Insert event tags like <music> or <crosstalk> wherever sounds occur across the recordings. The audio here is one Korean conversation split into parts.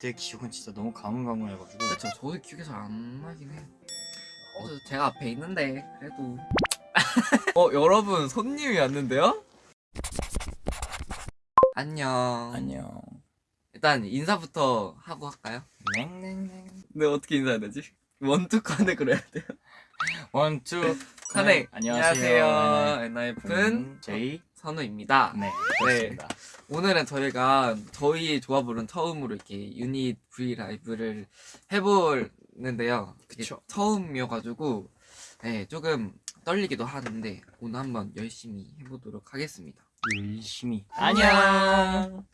그때 기억은 진짜 너무 가물가물해가지고 그렇죠. 저도 기억이 잘 안 나긴 해요. 어, 제가 앞에 있는데 그래도 <laughs> 어 여러분 손님이 왔는데요? 안녕. 안녕 일단 인사부터 하고 할까요? 냉냉냉 네 어떻게 인사해야 되지? 원투 칸에 그래야 돼요. 원투 칸에 안녕하세요 안녕하세요. 제이 선우입니다. 네 그렇습니다 오늘은 저희가 저희 조합으로는 처음으로 이렇게 유닛 V 라이브를 해보는데요. 그쵸. 처음이어가지고 네, 조금 떨리기도 하는데 오늘 한번 열심히 해보도록 하겠습니다. 열심히 안녕.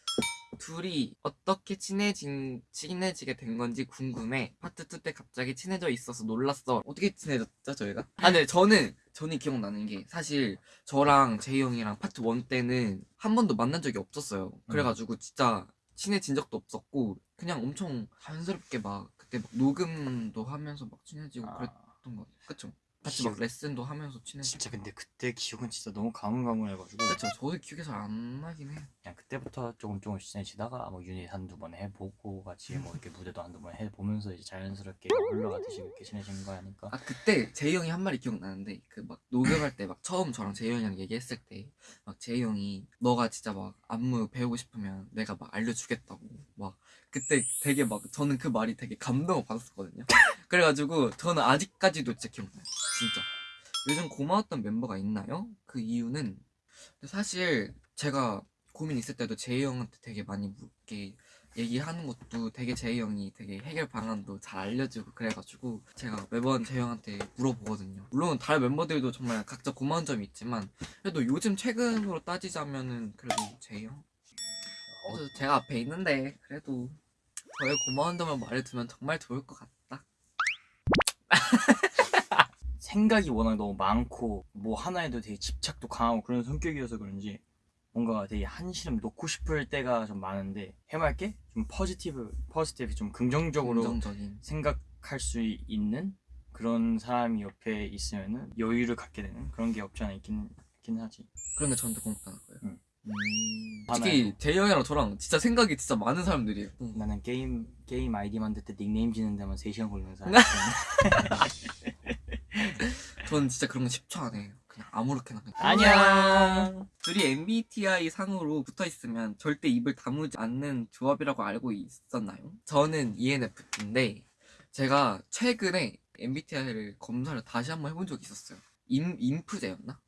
둘이 어떻게 친해진 친해지게 된 건지 궁금해. 파트 2 때 갑자기 친해져 있어서 놀랐어. 어떻게 친해졌죠 저희가? 아, 네 저는 저는 기억나는 게 사실 저랑 제이 형이랑 파트 1 때는 한 번도 만난 적이 없었어요. 그래가지고 진짜 친해진 적도 없었고 그냥 엄청 자연스럽게 막 그때 막 녹음도 하면서 막 친해지고 아, 그랬던 것 같아요. 그쵸? 같이 막 레슨도 하면서 친해지고. 진짜 근데 그때 기억은 진짜 너무 가물가물해가지고 그쵸? 저도 기억이 잘 안 나긴 해요. 그냥 그때부터 조금 조금씩 친해지다가 뭐 유닛 한두 번 해보고 같이 뭐 이렇게 무대도 한두 번 해보면서 이제 자연스럽게 흘러가듯이 이렇게 친해진 거니까 아 그때 제이 형이 한 말이 기억나는데 그 막 녹음할 때 막 처음 저랑 제이 형이랑 얘기했을 때 막 제이 형이 너가 진짜 막 안무 배우고 싶으면 내가 막 알려주겠다고 막 그때 되게 막 저는 그 말이 되게 감동을 받았었거든요 그래가지고 저는 아직까지도 진짜 기억나요 진짜 요즘 고마웠던 멤버가 있나요? 그 이유는 사실 제가 고민 있을 때도 제이 형한테 되게 많이 묻게 얘기하는 것도 되게 제이 형이 되게 해결 방안도 잘 알려주고 그래가지고 제가 매번 제이 형한테 물어보거든요. 물론 다른 멤버들도 정말 각자 고마운 점이 있지만 그래도 요즘 최근으로 따지자면은 그래도 제이 형. 그래서 제가 앞에 있는데 그래도 저의 고마운 점을 말해두면 정말 좋을 것 같다. <laughs> 생각이 워낙 너무 많고 뭐 하나에도 되게 집착도 강하고 그런 성격이어서 그런지 뭔가 되게 한시름 놓고 싶을 때가 좀 많은데 해맑게 좀 positive positive 좀 긍정적으로 긍정적인. 생각할 수 있는 그런 사람이 옆에 있으면은 여유를 갖게 되는 그런 게 없지 않아 있긴, 있긴 하지 그런 게 저한테 고맙다는 거예요. 응. 음, 하나요. 솔직히 제이 형이랑 저랑 진짜 생각이 진짜 많은 사람들이에요. 응. 나는 게임 게임 아이디 만들 때 닉네임 지는 데만 3시간 걸리는 사람 <laughs> 저는 진짜 그런 거 10초 안 해요. 그냥 아무렇게나 그냥. 안녕 둘이 MBTI 상으로 붙어 있으면 절대 입을 다무지 않는 조합이라고 알고 있었나요? 저는 ENFP인데 제가 최근에 MBTI를 검사를 다시 한번 해본 적이 있었어요. 인 인프제였나?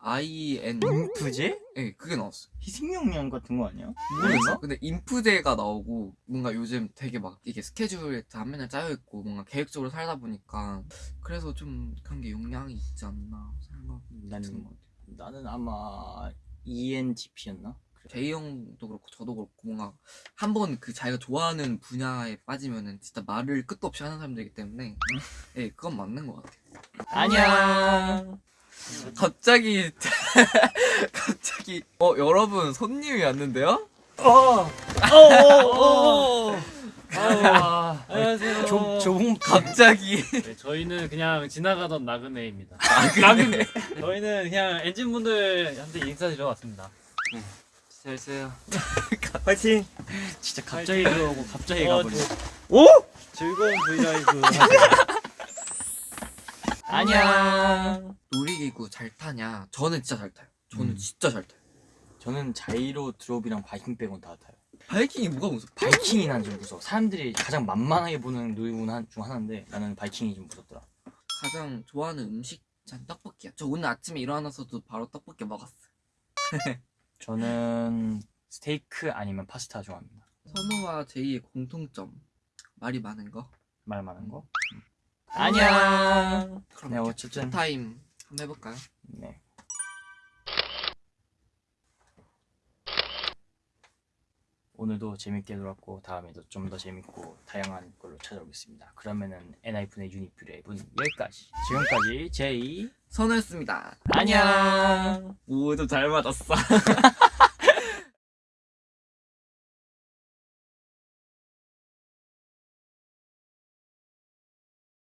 IN 인프제? 네, 그게 나왔어요. 희생명령 같은 거 아니야? 모르겠어. 근데 인프제가 나오고 뭔가 요즘 되게 막 이게 스케줄에 다 맨날 짜여 있고 뭔가 계획적으로 살다 보니까 그래서 좀 그런 게 영향이 있지 않나 생각이 나는- 드는 것 같아요. 나는 아마 ENTP였나? 제이 형도 그렇고 저도 그렇고 뭔가 한 번 그 자기가 좋아하는 분야에 빠지면은 진짜 말을 끝도 없이 하는 사람들이기 때문에 예 그건 맞는 것 같아요. 안녕 갑자기 <laughs> 갑자기 어 여러분 손님이 왔는데요? 어! 어어어 아, 안녕하세요. 조, 좁은 갑자기 네, 저희는 그냥 지나가던 나그네입니다. 나그네. 저희는 그냥 엔진 분들한테 인사드리러 왔습니다. 잘 있어요. 파이팅! 진짜 갑자기 들어오고 갑자기 어, 가버려 저- 오! 즐거운 브이라이브. <laughs> 안녕 놀이기구 잘 타냐? 저는 진짜 잘 타요. 저는 음. 진짜 잘 타요. 저는 자이로 드롭이랑 바이킹 빼곤 다 타요 바이킹이 뭐가 무섭? 바이킹이 난 좀 무서워 사람들이 가장 만만하게 보는 한- 중 하나인데 나는 바이킹이 좀 무섭더라 가장 좋아하는 음식 전 떡볶이야. 저 오늘 아침에 일어나서도 바로 떡볶이 먹었어. <laughs> 저는 스테이크 아니면 파스타 좋아합니다 선우와 제이의 공통점 말이 많은 거. 말 많은 거 안녕. 그럼 네 어쨌든 타임 한번 해볼까요? 네. 오늘도 재밌게 놀았고 다음에도 좀 더 재밌고 다양한 걸로 찾아오겠습니다. 그러면은 엔하이픈의 유니뷰 랩은 여기까지. 지금까지 제이 선우였습니다. 안녕. 오, 좀잘 맞았어. <laughs>